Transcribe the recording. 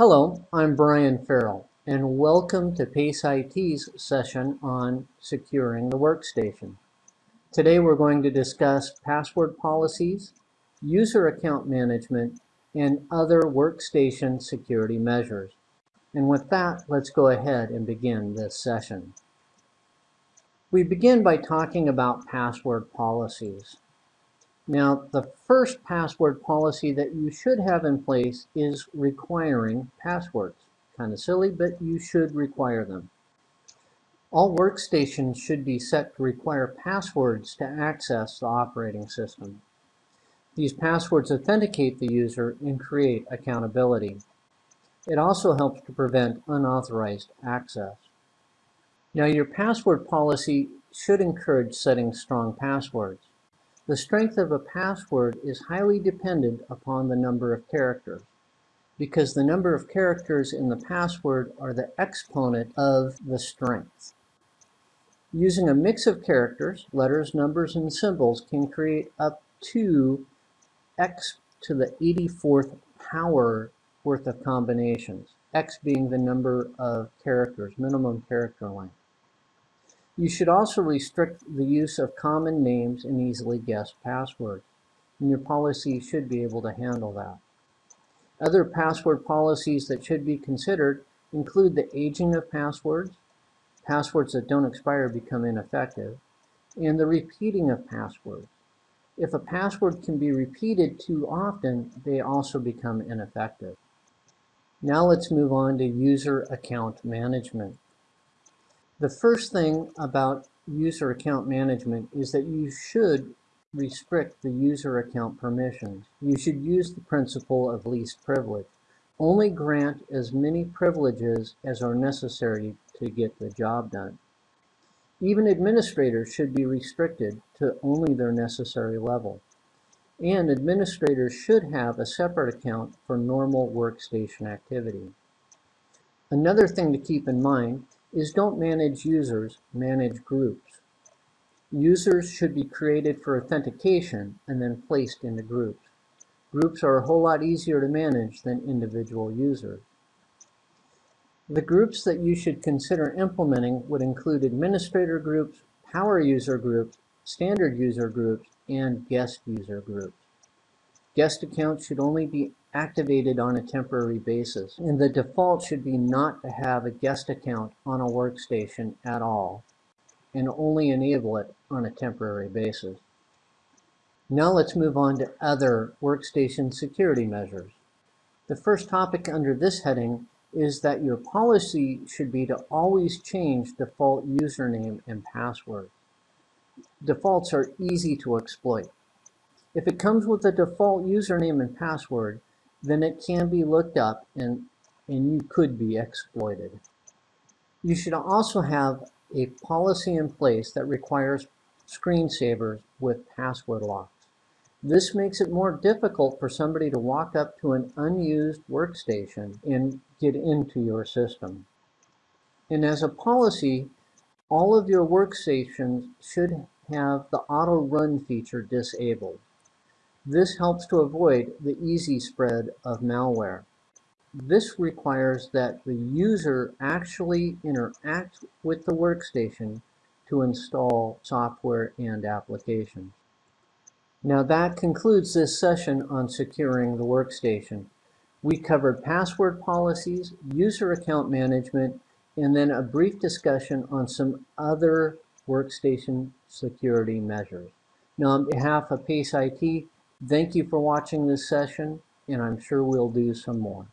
Hello, I'm Brian Ferrill, and welcome to PACE IT's session on securing the workstation. Today we're going to discuss password policies, user account management, and other workstation security measures. And with that, let's go ahead and begin this session. We begin by talking about password policies. Now, the first password policy that you should have in place is requiring passwords. Kind of silly, but you should require them. All workstations should be set to require passwords to access the operating system. These passwords authenticate the user and create accountability. It also helps to prevent unauthorized access. Now your password policy should encourage setting strong passwords. The strength of a password is highly dependent upon the number of characters because the number of characters in the password are the exponent of the strength. Using a mix of characters, letters, numbers, and symbols can create up to x to the 84th power worth of combinations, x being the number of characters, minimum character length. You should also restrict the use of common names and easily guessed passwords, and your policy should be able to handle that. Other password policies that should be considered include the aging of passwords, passwords that don't expire become ineffective, and the repeating of passwords. If a password can be repeated too often, they also become ineffective. Now let's move on to user account management. The first thing about user account management is that you should restrict the user account permissions. You should use the principle of least privilege. Only grant as many privileges as are necessary to get the job done. Even administrators should be restricted to only their necessary level. And administrators should have a separate account for normal workstation activity. Another thing to keep in mind is don't manage users, manage groups. Users should be created for authentication and then placed into groups. Groups are a whole lot easier to manage than individual users. The groups that you should consider implementing would include administrator groups, power user groups, standard user groups, and guest user groups. Guest accounts should only be activated on a temporary basis, and the default should be not to have a guest account on a workstation at all, and only enable it on a temporary basis. Now let's move on to other workstation security measures. The first topic under this heading is that your policy should be to always change default username and password. Defaults are easy to exploit. If it comes with a default username and password, then it can be looked up and, and you could be exploited. You should also have a policy in place that requires screensavers with password locks. This makes it more difficult for somebody to walk up to an unused workstation and get into your system. And as a policy, all of your workstations should have the auto run feature disabled. This helps to avoid the easy spread of malware. This requires that the user actually interact with the workstation to install software and applications. Now that concludes this session on securing the workstation. We covered password policies, user account management, and then a brief discussion on some other workstation security measures. Now on behalf of PACE IT, Thank you for watching this session, and I'm sure we'll do some more.